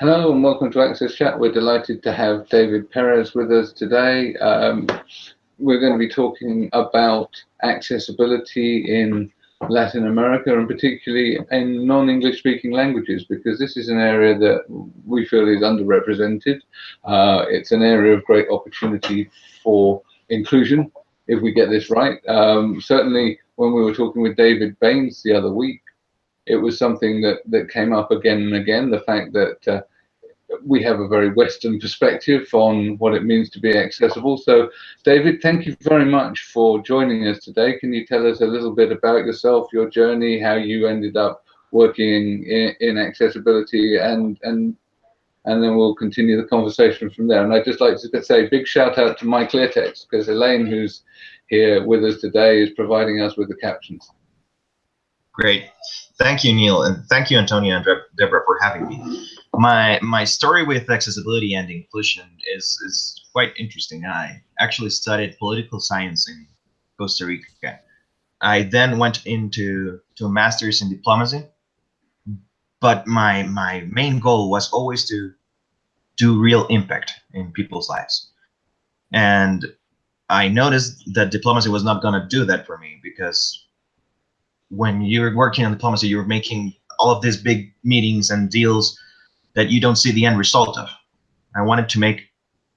Hello and welcome to Access Chat. We're delighted to have David Perez with us today. Um, we're going to be talking about accessibility in Latin America and particularly in non-English speaking languages because this is an area that we feel is underrepresented. Uh, it's an area of great opportunity for inclusion if we get this right. Um, certainly when we were talking with David Baines the other week, it was something that, that came up again and again, the fact that uh, we have a very Western perspective on what it means to be accessible. So, David, thank you very much for joining us today. Can you tell us a little bit about yourself, your journey, how you ended up working in, in accessibility, and and and then we'll continue the conversation from there. And I'd just like to say big shout out to MyClearText because Elaine, who's here with us today, is providing us with the captions. Great. Thank you, Neil, and thank you, Antonio and Deborah, for having me. My my story with accessibility and inclusion is is quite interesting. I actually studied political science in Costa Rica. I then went into to a master's in diplomacy, but my my main goal was always to do real impact in people's lives. And I noticed that diplomacy was not going to do that for me because when you're working on diplomacy, you're making all of these big meetings and deals that you don't see the end result of. I wanted to make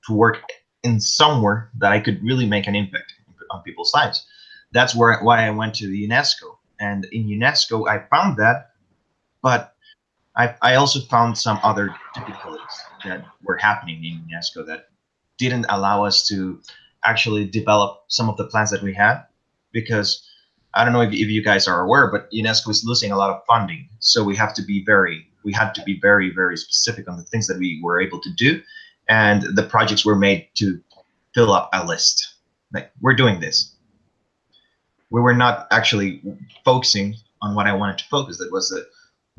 to work in somewhere that I could really make an impact on people's lives. That's where why I went to UNESCO. And in UNESCO, I found that, but I, I also found some other difficulties that were happening in UNESCO that didn't allow us to actually develop some of the plans that we had because I don't know if, if you guys are aware, but UNESCO is losing a lot of funding. So we have to be very, we had to be very, very specific on the things that we were able to do. And the projects were made to fill up a list. Like, we're doing this. We were not actually focusing on what I wanted to focus. That was the,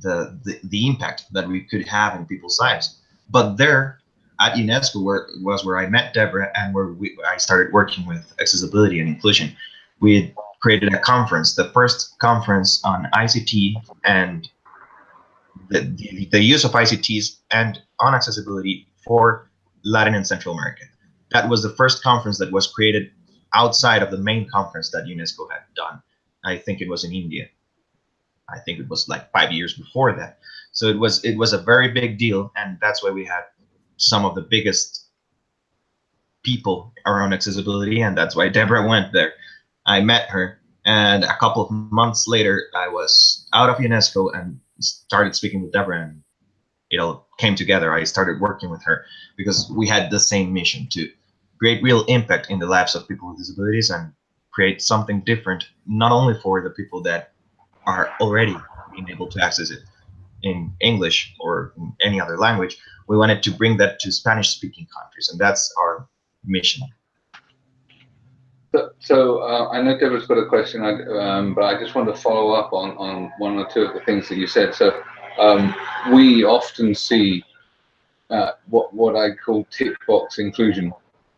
the, the, the impact that we could have in people's lives. But there at UNESCO where, was where I met Deborah and where we, I started working with accessibility and inclusion. We created a conference, the first conference on ICT and the, the, the, use of ICTs and on accessibility for Latin and Central America. That was the first conference that was created outside of the main conference that UNESCO had done. I think it was in India. I think it was like five years before that. So it was it was a very big deal, and that's why we had some of the biggest people around accessibility, and that's why Deborah went there. I met her, and a couple of months later, I was out of UNESCO and started speaking with Deborah, and it all came together. I started working with her because we had the same mission to create real impact in the lives of people with disabilities and create something different, not only for the people that are already being able to access it in English or in any other language. We wanted to bring that to Spanish speaking countries, and that's our mission. So, so uh, I know Deborah's got a question, um, but I just want to follow up on, on one or two of the things that you said. So um, we often see uh, what what I call tick box inclusion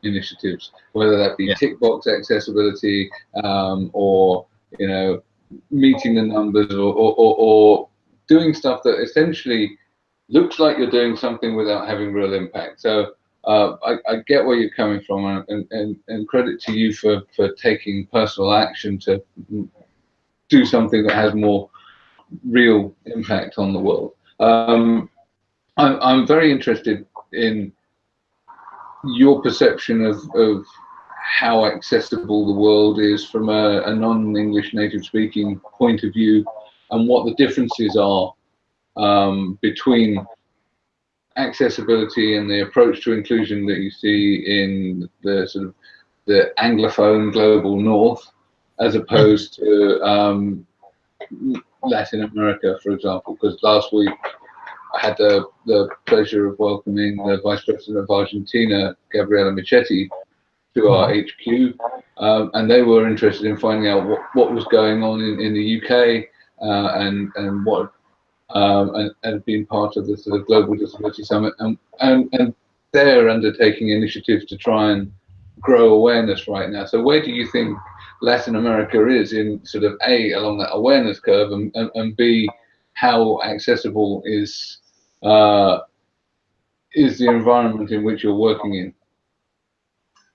initiatives, whether that be yeah. tick box accessibility um, or you know meeting the numbers or, or, or, or doing stuff that essentially looks like you're doing something without having real impact. So uh, I, I, get where you're coming from, and, and, and credit to you for, for taking personal action to do something that has more real impact on the world. Um, I'm, I'm very interested in your perception of, of how accessible the world is from a, a non-English native speaking point of view and what the differences are um, between accessibility and the approach to inclusion that you see in the sort of the anglophone global north as opposed to um, Latin America, for example, because last week I had the, the pleasure of welcoming the Vice President of Argentina, Gabriela Michetti, to our HQ, um, and they were interested in finding out what, what was going on in, in the UK uh, and, and what um, and, and being part of the sort of Global Disability Summit, and, and, and they're undertaking initiatives to try and grow awareness right now. So where do you think Latin America is in sort of A, along that awareness curve, and, and, and B, how accessible is uh, is the environment in which you're working in?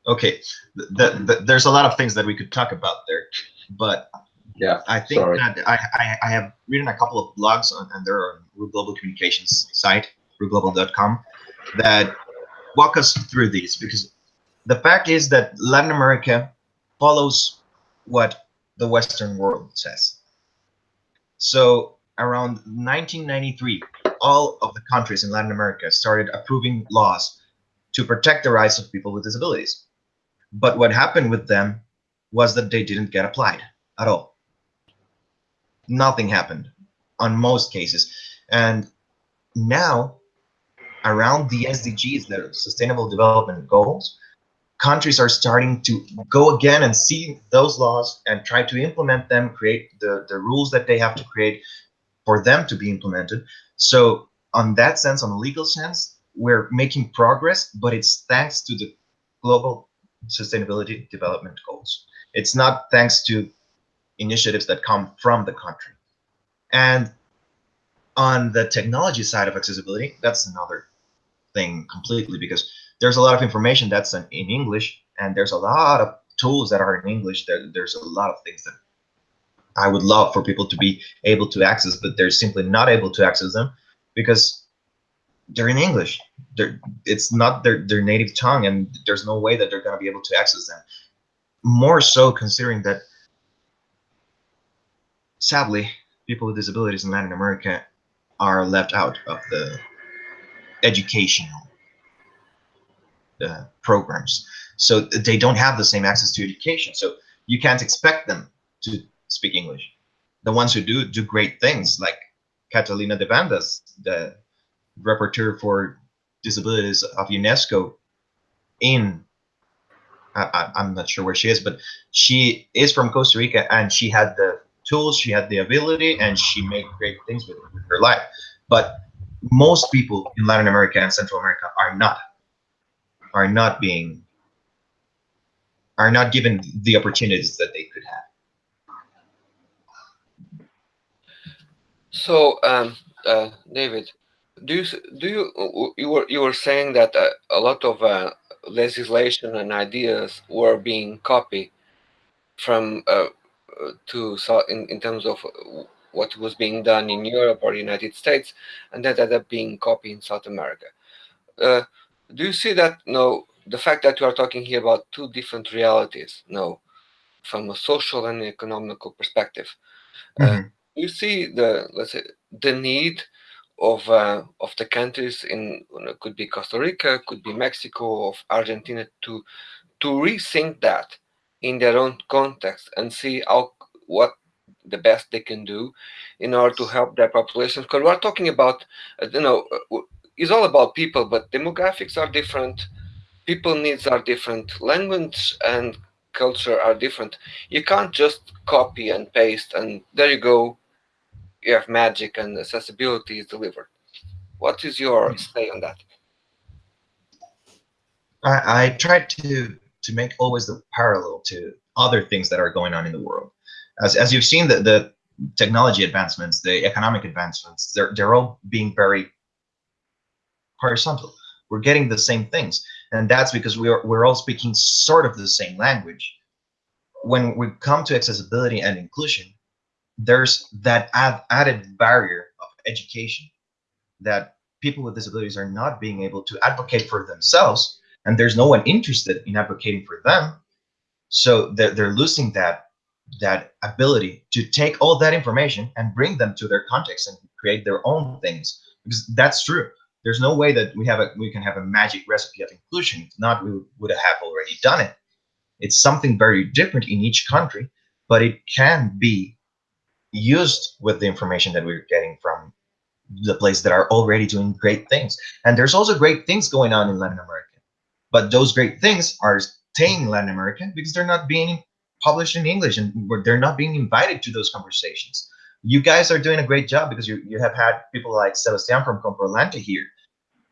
Okay, the, the, there's a lot of things that we could talk about there, but yeah, I think sorry. that I, I, I have written a couple of blogs on, and they're on Global Communications site, ruhglobal.com, that walk us through these because the fact is that Latin America follows what the Western world says. So around 1993, all of the countries in Latin America started approving laws to protect the rights of people with disabilities. But what happened with them was that they didn't get applied at all. Nothing happened on most cases. And now, around the SDGs, the Sustainable Development Goals, countries are starting to go again and see those laws and try to implement them, create the, the rules that they have to create for them to be implemented. So on that sense, on a legal sense, we're making progress, but it's thanks to the global sustainability development goals. It's not thanks to initiatives that come from the country. And on the technology side of accessibility, that's another thing completely because there's a lot of information that's in, English and there's a lot of tools that are in English. There, there's a lot of things that I would love for people to be able to access, but they're simply not able to access them because they're in English. They're, it's not their, their native tongue and there's no way that they're going to be able to access them. More so considering that, sadly, people with disabilities in Latin America are left out of the educational uh, programs. So they don't have the same access to education. So you can't expect them to speak English. The ones who do do great things, like Catalina Devandas, the rapporteur for disabilities of UNESCO in I, am not sure where she is, but she is from Costa Rica and she had the tools, she had the ability, and she made great things with, her life. But most people in Latin America and Central America are not are not being are not given the opportunities that they could have. So, um, uh, David, do you do you you were you were saying that uh, a lot of uh, legislation and ideas were being copied from uh, to in in terms of what was being done in Europe or United States, and that ended up being copied in South America. Uh, do you see that? No, the fact that we are talking here about two different realities. No, from a social and economical perspective. Mm -hmm. uh, mm-hmm. you see the let's say the need of uh, of the countries in could be Costa Rica, could be Mexico, of Argentina to to rethink that in their own context and see how what the best they can do in order to help their populations. Because we're talking about, uh, you know, uh, it's all about people, but demographics are different, people needs are different, language and culture are different. You can't just copy and paste and there you go, you have magic and accessibility is delivered. What is your say on that? I, I try to to make always the parallel to other things that are going on in the world. As, as you've seen, the, the technology advancements, the economic advancements, they're, they're all being very horizontal. We're getting the same things. And that's because we're, we're all speaking sort of the same language. When we come to accessibility and inclusion, there's that add, added barrier of education that people with disabilities are not being able to advocate for themselves and there's no one interested in advocating for them so they're, they're losing that that ability to take all that information and bring them to their context and create their own things because that's true there's no way that we have a we can have a magic recipe of inclusion if not we would have already done it it's something very different in each country but it can be used with the information that we're getting from the places that are already doing great things. And there's also great things going on in Latin America. But those great things are staying in Latin America because they're not being published in English and they're not being invited to those conversations. You guys are doing a great job because you, you have had people like Sebastian from Comprolante here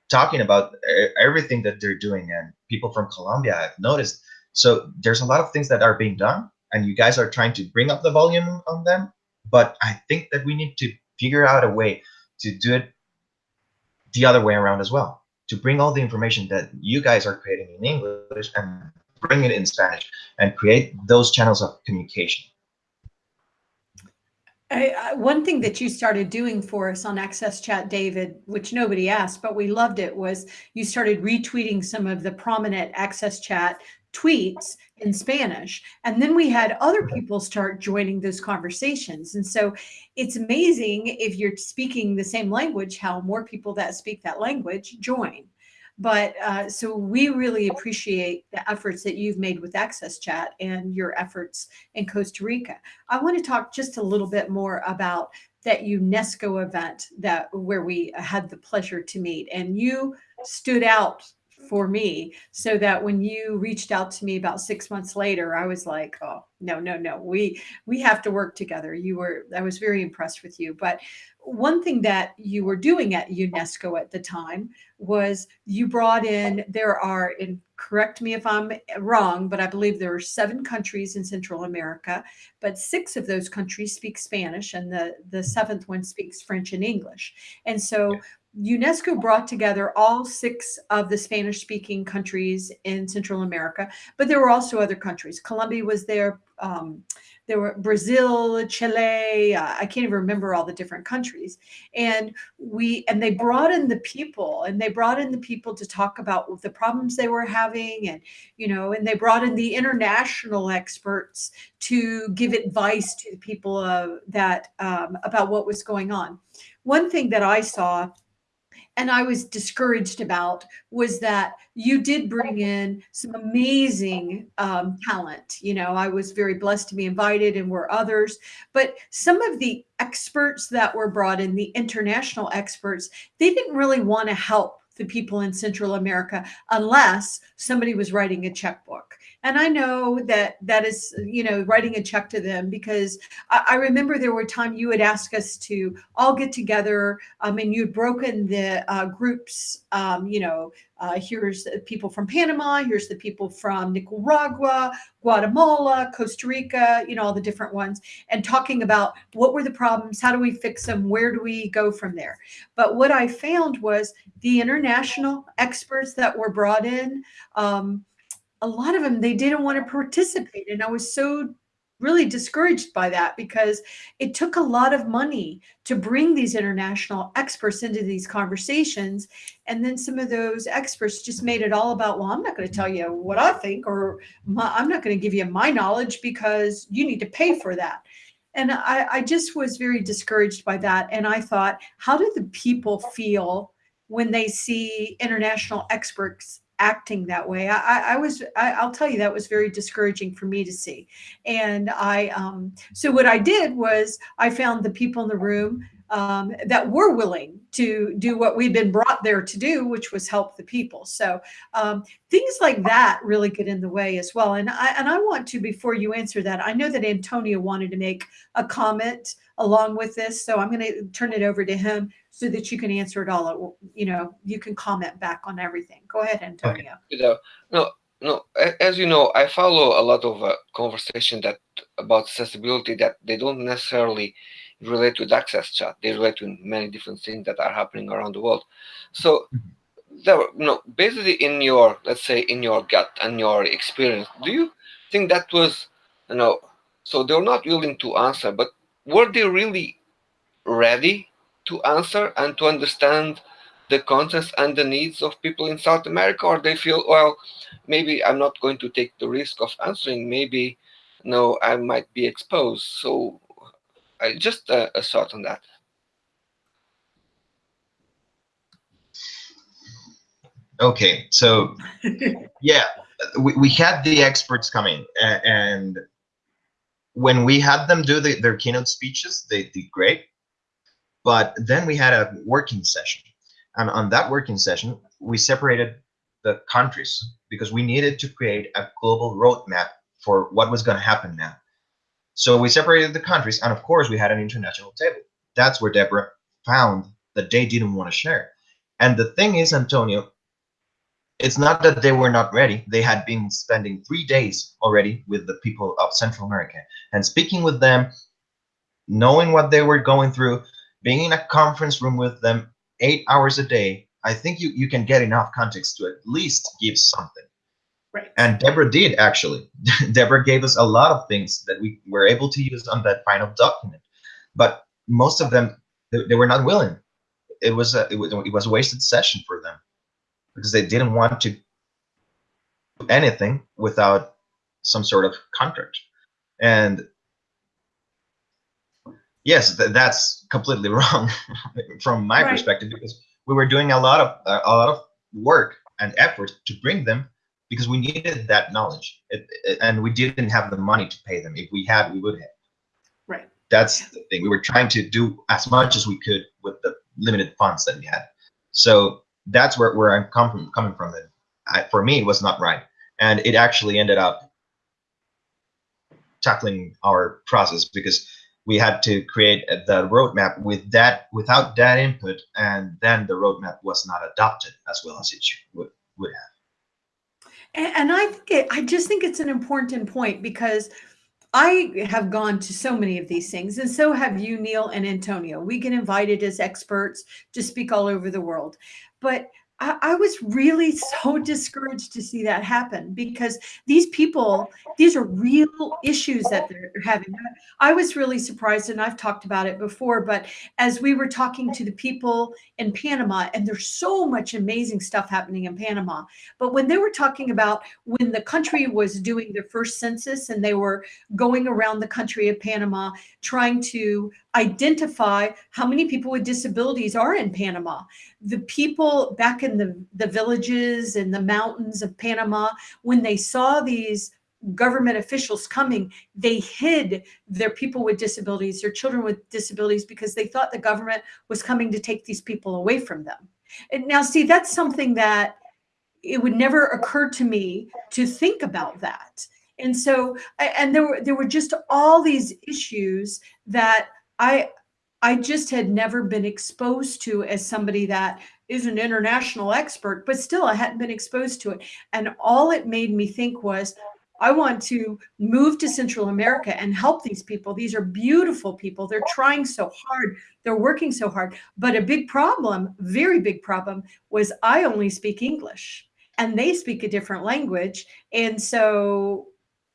talking about everything that they're doing and people from Colombia I've noticed. So there's a lot of things that are being done and you guys are trying to bring up the volume on them but I think that we need to figure out a way to do it the other way around as well. To bring all the information that you guys are creating in English and bring it in Spanish and create those channels of communication. I, I, one thing that you started doing for us on Access Chat, David, which nobody asked, but we loved it, was you started retweeting some of the prominent Access Chat tweets in Spanish. And then we had other people start joining those conversations. And so it's amazing if you're speaking the same language, how more people that speak that language join. But uh, so we really appreciate the efforts that you've made with Access Chat and your efforts in Costa Rica. I want to talk just a little bit more about that UNESCO event that where we had the pleasure to meet and you stood out for me so that when you reached out to me about six months later i was like oh no no no we we have to work together. You were i was very impressed with you. But one thing that you were doing at unesco at the time was you brought in there are and correct me if i'm wrong but i believe there are seven countries in central america but six of those countries speak spanish and the the seventh one speaks french and english. And so UNESCO brought together all six of the Spanish speaking countries in Central America, but there were also other countries. Colombia was there. Um, there were Brazil, Chile. Uh, I can't even remember all the different countries. And we and they brought in the people, and they brought in the people to talk about the problems they were having, and you know, and they brought in the international experts to give advice to the people uh, that um, about what was going on. One thing that I saw and I was discouraged about was that you did bring in some amazing um, talent. You know, I was very blessed to be invited and were others, but some of the experts that were brought in, the international experts, they didn't really want to help the people in Central America unless somebody was writing a checkbook. And I know that that is, you know, writing a check to them because I, I remember there were times you would ask us to all get together um, and you'd broken the uh, groups, um, you know, uh, here's the people from Panama, here's the people from Nicaragua, Guatemala, Costa Rica, you know, all the different ones, and talking about what were the problems, how do we fix them, where do we go from there. But what I found was the international experts that were brought in, um, a lot of them, they didn't want to participate. And I was so really discouraged by that because it took a lot of money to bring these international experts into these conversations. And then some of those experts just made it all about, well, I'm not going to tell you what I think, or my, I'm not going to give you my knowledge because you need to pay for that. And I, I just was very discouraged by that. And I thought, how do the people feel when they see international experts acting that way. I, I was, I, will tell you, that was very discouraging for me to see. And I, um, so what I did was I found the people in the room um, that were willing to do what we've been brought there to do, which was help the people. So um, things like that really get in the way as well. And I, and I want to, before you answer that, I know that Antonio wanted to make a comment along with this. So I'm going to turn it over to him so that you can answer it all. You know, you can comment back on everything. Go ahead, Antonio. You know, no, no. As you know, I follow a lot of uh, conversation that about accessibility that they don't necessarily relate to access chat. They relate to many different things that are happening around the world. So mm-hmm. there, you know, basically in your, let's say, in your gut and your experience, do you think that was, you know, so they're not willing to answer, but were they really ready to answer and to understand the concerns and the needs of people in South America, or they feel, well, maybe I'm not going to take the risk of answering. Maybe, no, I might be exposed. So, I just uh, a thought on that. Okay, so yeah, we, we had the experts coming, and when we had them do the, their keynote speeches, they did great. But then we had a working session. And on that working session, we separated the countries because we needed to create a global roadmap for what was going to happen now. So we separated the countries, and of course, we had an international table. That's where Deborah found that they didn't want to share. And the thing is, Antonio, it's not that they were not ready. They had been spending three days already with the people of Central America and speaking with them, knowing what they were going through, being in a conference room with them eight hours a day, I think you, you can get enough context to at least give something. Right. And Deborah did actually. Deborah gave us a lot of things that we were able to use on that final document, but most of them they, they were not willing. It was a it was, it was a wasted session for them because they didn't want to do anything without some sort of contract. And yes, th that's completely wrong from my Right. perspective because we were doing a lot of uh, a lot of work and effort to bring them because we needed that knowledge. It, it- and we didn't have the money to pay them. If we had we would have. Right. that's the thing. We were trying to do as much as we could with the limited funds that we had. So that's where, where i'm come from, coming from it I, for me it was not right. And it actually ended up tackling our process because we had to create the roadmap with that without that input and then the roadmap was not adopted as well as it should, would, would have And, and I think it, I just think it's an important point because I have gone to so many of these things, and so have you, Neil and Antonio. We get invited as experts to speak all over the world, but I, was really so discouraged to see that happen because these people, these are real issues that they're having. I was really surprised, and I've talked about it before, but as we were talking to the people in Panama, and there's so much amazing stuff happening in Panama, but when they were talking about when the country was doing their first census and they were going around the country of Panama trying to identify how many people with disabilities are in Panama, the people back in the, the villages and the mountains of Panama, when they saw these government officials coming, they hid their people with disabilities, their children with disabilities, because they thought the government was coming to take these people away from them. And now, see, that's something that it would never occur to me to think about that. And so, and there were there were just all these issues that I I just had never been exposed to as somebody that is an international expert, but still I hadn't been exposed to it. And all it made me think was, I want to move to Central America and help these people. These are beautiful people. They're trying so hard. They're working so hard. But a big problem, very big problem, was I only speak English and they speak a different language. And so,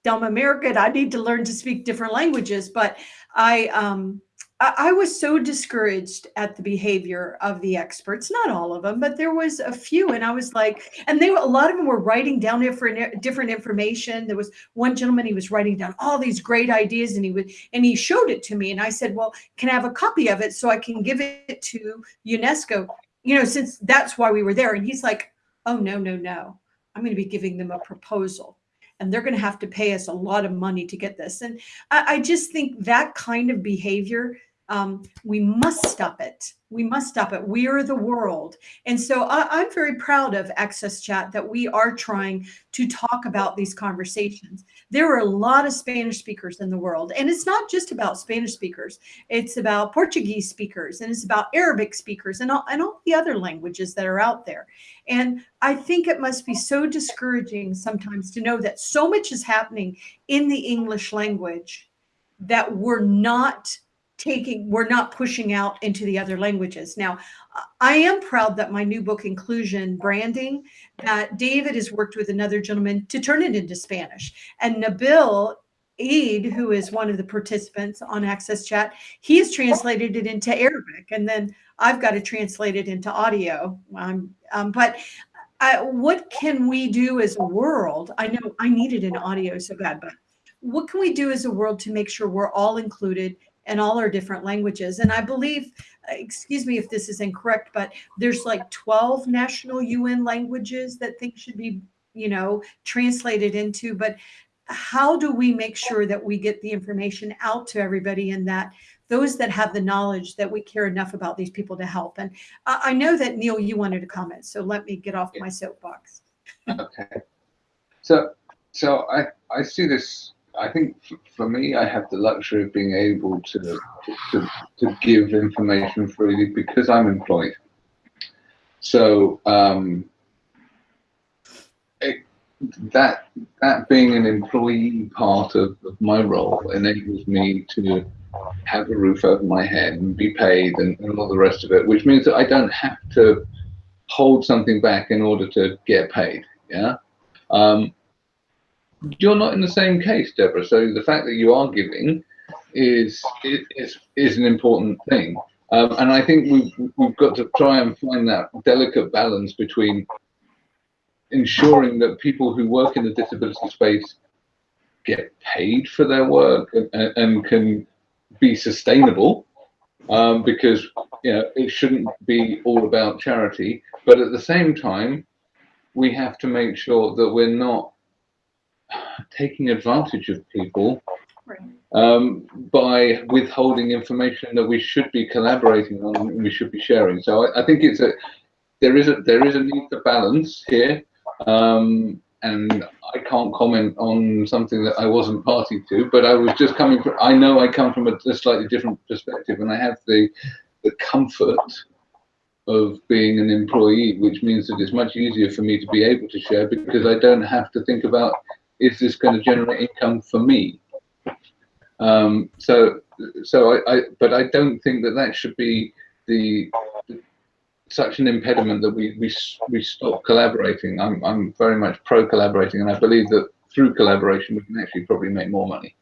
dumb American, I need to learn to speak different languages. But I, um, I was so discouraged at the behavior of the experts, not all of them, but there was a few. And I was like, and they a lot of them were writing down different, different information. There was one gentleman, he was writing down all these great ideas and he would, and he showed it to me. And I said, well, can I have a copy of it so I can give it to UNESCO? You know, since that's why we were there. And he's like, oh, no, no, no. I'm going to be giving them a proposal and they're going to have to pay us a lot of money to get this. And I, I just think that kind of behavior, um, we must stop it. We must stop it. We are the world. And so I, I'm very proud of Access Chat that we are trying to talk about these conversations. There are a lot of Spanish speakers in the world, and it's not just about Spanish speakers. It's about Portuguese speakers, and it's about Arabic speakers, and all, and all the other languages that are out there. And I think it must be so discouraging sometimes to know that so much is happening in the English language that we're not taking, we're not pushing out into the other languages. Now, I am proud that my new book, Inclusion Branding, that David has worked with another gentleman to turn it into Spanish. And Nabil Eid, who is one of the participants on Access Chat, he has translated it into Arabic. And then I've got to translate it into audio. Um, um, but I, what can we do as a world? I know I needed an audio so bad, but what can we do as a world to make sure we're all included in all our different languages? And I believe, excuse me if this is incorrect, but there's like 12 national UN languages that things should be, you know, translated into. But how do we make sure that we get the information out to everybody and that those that have the knowledge that we care enough about these people to help? And I I know that Neil, you wanted to comment, so let me get off my soapbox. Okay. So, so I, I see this, I think for me, I have the luxury of being able to, to, to, give information freely because I'm employed. So, um, it, that, that being an employee part of, of my role enables me to have a roof over my head and be paid and, and all the rest of it, which means that I don't have to hold something back in order to get paid. Yeah. Um, you're not in the same case, Deborah. So the fact that you are giving is is is an important thing. Um, and I think we've we've got to try and find that delicate balance between ensuring that people who work in the disability space get paid for their work and, and can be sustainable um, because you know it shouldn't be all about charity but at the same time we have to make sure that we're not taking advantage of people um, by withholding information that we should be collaborating on and we should be sharing. So I, I think it's a there is a there is a need for balance here um, and I can't comment on something that I wasn't party to, but I was just coming from, I know I come from a, a slightly different perspective and I have the, the comfort of being an employee, which means that it's much easier for me to be able to share because I don't have to think about, is this going to generate income for me? Um, so, so I, I, but I don't think that that should be the, the such an impediment that we we we stop collaborating. I'm I'm very much pro collaborating, and I believe that through collaboration we can actually probably make more money.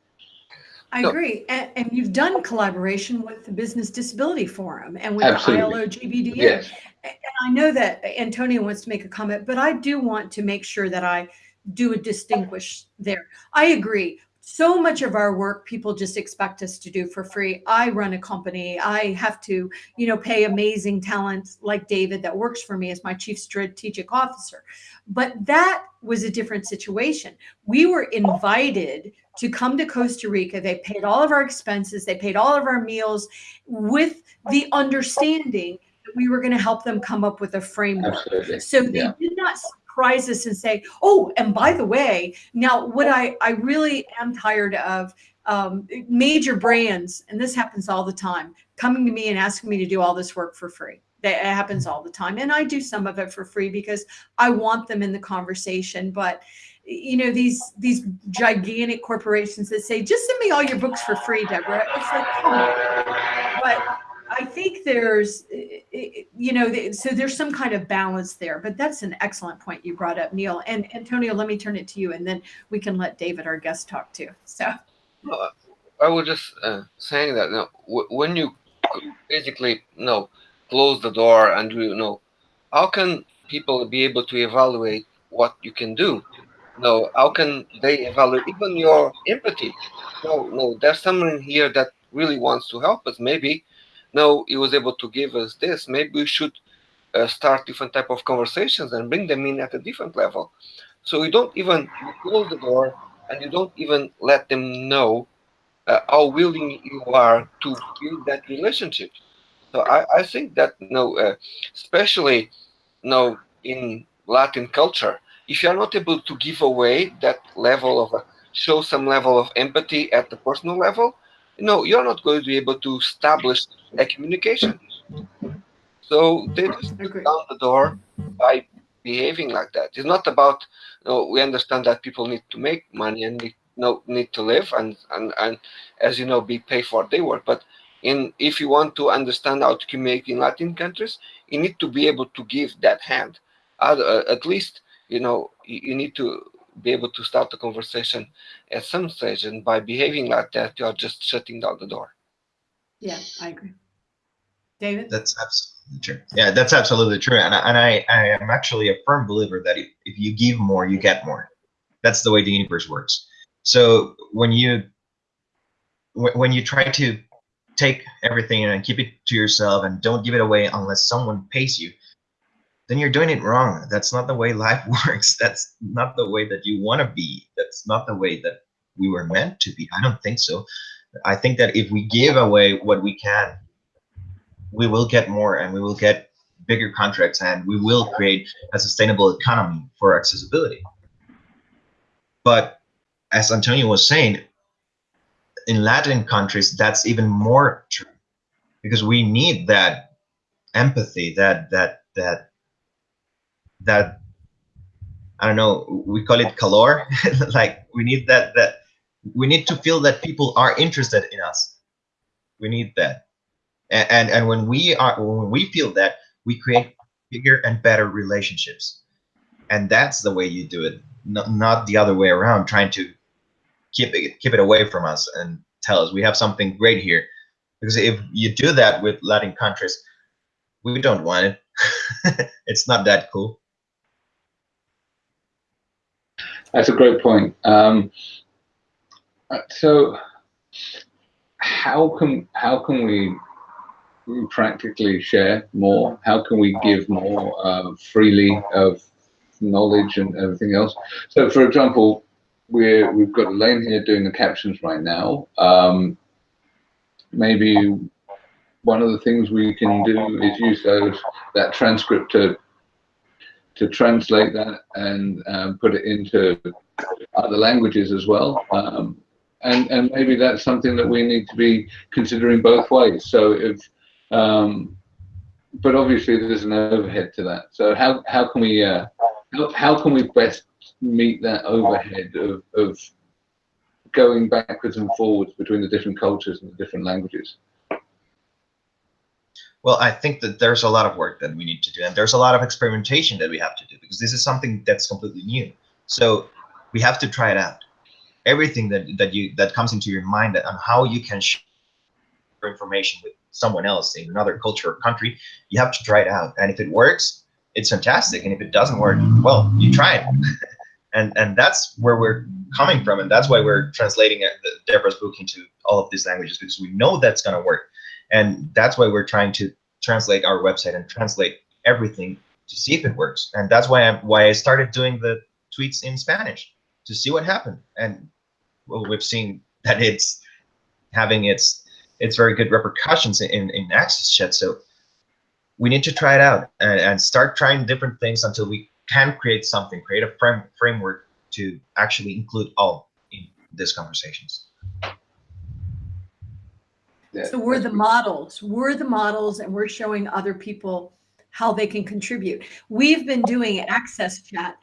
I agree, and, and you've done collaboration with the Business Disability Forum and with Absolutely. the ILO GBDA. Yes. And I know that Antonio wants to make a comment, but I do want to make sure that I do a distinguish there. I agree. So much of our work people just expect us to do for free. I run a company. I have to you know pay amazing talent like david that works for me as my chief strategic officer. But that was a different situation. We were invited to come to costa rica. They paid all of our expenses. They paid all of our meals with the understanding that we were going to help them come up with a framework. Absolutely. so they Yeah. did not surprise us and say, "Oh, and by the way, now what I I really am tired of um, major brands, and this happens all the time, coming to me and asking me to do all this work for free. That happens all the time, and I do some of it for free because I want them in the conversation, but." you know these these gigantic corporations that say just send me all your books for free deborah it's like on but I think there's, you know, so there's some kind of balance there, but that's an excellent point you brought up, Neil. And Antonio, let me turn it to you and then we can let David, our guest, talk too. So, Uh, I was just uh, saying that you when you basically you know close the door and you know how can people be able to evaluate what you can do? No, how can they evaluate even your empathy? No, no, there's someone here that really wants to help us. Maybe no, he was able to give us this. Maybe we should uh, start different type of conversations and bring them in at a different level. So you don't even close the door and you don't even let them know uh, how willing you are to build that relationship. So I, I think that you know, uh, especially you know, in Latin culture, if you are not able to give away that level of uh, show some level of empathy at the personal level, know, you're not going to be able to establish a communication. So they just agree. down the door by behaving like that. It's not about you know, we understand that people need to make money and need, you know, need to live and, and, and as you know be paid for their work. But in if you want to understand how to communicate in Latin countries, you need to be able to give that hand. At, uh, at least you know you, you need to be able to start the conversation at some stage, and by behaving like that, you are just shutting down the door. yeah, I agree. David? That's absolutely true. Yeah, that's absolutely true. And, I- and I, I am actually a firm believer that if, if you give more, you get more. That's the way the universe works. So when you when when you try to take everything and keep it to yourself and don't give it away unless someone pays you, then you're doing it wrong. That's not the way life works. That's not the way that you want to be. That's not the way that we were meant to be. I don't think so. I think that if we give away what we can, we will get more and we will get bigger contracts and we will create a sustainable economy for accessibility. But as Antonio was saying, in Latin countries, that's even more true because we need that empathy, that that that that I don't know, we call it calor. like we need that that we need to feel that people are interested in us. We need that and, and and when we are when we feel that we create bigger and better relationships. And that's the way you do it, not, not the other way around, trying to keep it, keep it away from us and tell us we have something great here. Because if you do that with Latin countries, we don't want it. it's not that cool. That's a great point. Um, uh, so, how can how can we practically share more? How can we give more uh, freely of knowledge and everything else? So, for example, we're we've got Elaine here doing the captions right now. Um, maybe one of the things we can do is use those that transcript to to translate that and um, put it into other languages as well. Um, and and maybe that's something that we need to be considering both ways. So if um, but obviously there's an overhead to that. So how how can we uh, how, how can we best meet that overhead of, of going backwards and forwards between the different cultures and the different languages? Well, I think that there's a lot of work that we need to do, and there's a lot of experimentation that we have to do because this is something that's completely new. So we have to try it out. Everything that that you that comes into your mind on how you can share information with someone else in another culture or country, you have to try it out. And if it works, it's fantastic. And if it doesn't work, well, you try it. and and that's where we're coming from, and that's why we're translating uh, Deborah's book into all of these languages because we know that's going to work and that's why we're trying to translate our website and translate everything to see if it works. And that's why I why I started doing the tweets in Spanish to see what happened. And well, we've seen that it's having its its very good repercussions in in Access Chat. So we need to try it out and, and start trying different things until we can create something, create a frame, framework to actually include all in these conversations. So we're the models. We're the models and we're showing other people how they can contribute. We've been doing access chat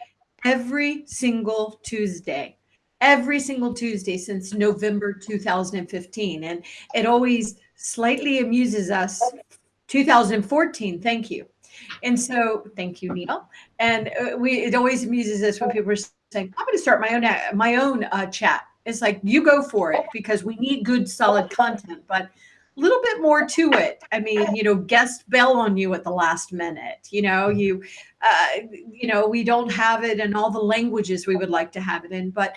every single Tuesday, every single Tuesday since November 2015. And it always slightly amuses us. 2014, thank you. And so, thank you, Neil. And uh, we it always amuses us when people are saying, "I'm going to start my own my own uh, chat." It's like you go for it because we need good, solid content, but a little bit more to it. I mean, you know, guest bell on you at the last minute. You know, you, uh, you know, we don't have it in all the languages we would like to have it in, but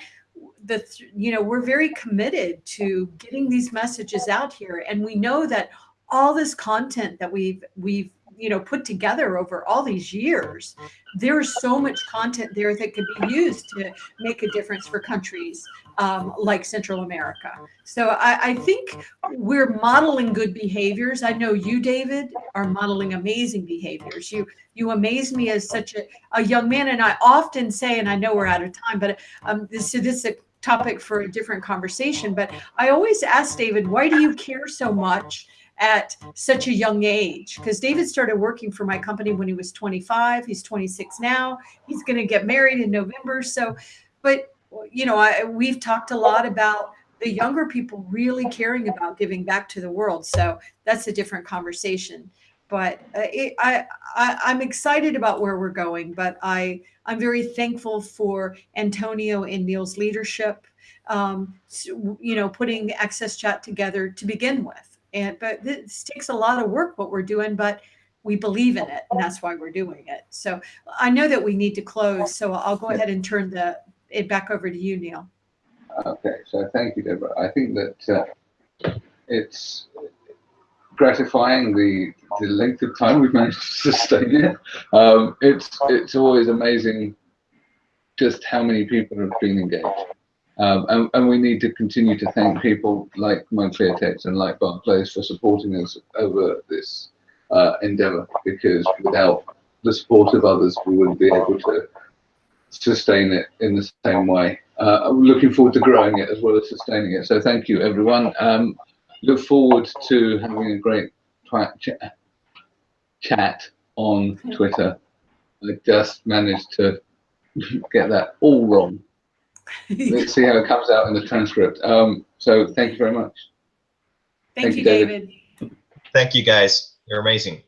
the, you know, we're very committed to getting these messages out here, and we know that all this content that we've we've you know put together over all these years there's so much content there that could be used to make a difference for countries um, like central america. So I, I, think we're modeling good behaviors. I know you david are modeling amazing behaviors. You you amaze me as such a, a young man and i often say and i know we're out of time but um, this, this is a topic for a different conversation but i always ask david why do you care so much at such a young age because David started working for my company when he was 25. He's 26 now. He's going to get married in November. So, but you know, I, we've talked a lot about the younger people really caring about giving back to the world. So that's a different conversation. But uh, it, I, I, I'm excited about where we're going. But I, I'm very thankful for Antonio and Neil's leadership. Um, you know, putting Access Chat together to begin with and but this takes a lot of work what we're doing, but we believe in it, and that's why we're doing it. So I know that we need to close, so I'll go ahead and turn the it back over to you, Neil. Okay, so thank you, Deborah. I think that uh, it's gratifying the the length of time we've managed to sustain it. Um, it's it's always amazing just how many people have been engaged. Um, and, and, we need to continue to thank people like Montclair MyClearText and like Barclays for supporting us over this uh, endeavor, because without the support of others, we wouldn't be able to sustain it in the same way. Uh, I'm looking forward to growing it as well as sustaining it. So thank you, everyone. Um, look forward to having a great chat on Twitter. I just managed to get that all wrong. Let's see how it comes out in the transcript. Um, so thank you very much. Thank, thank you, David. David. Thank you, guys. You're amazing.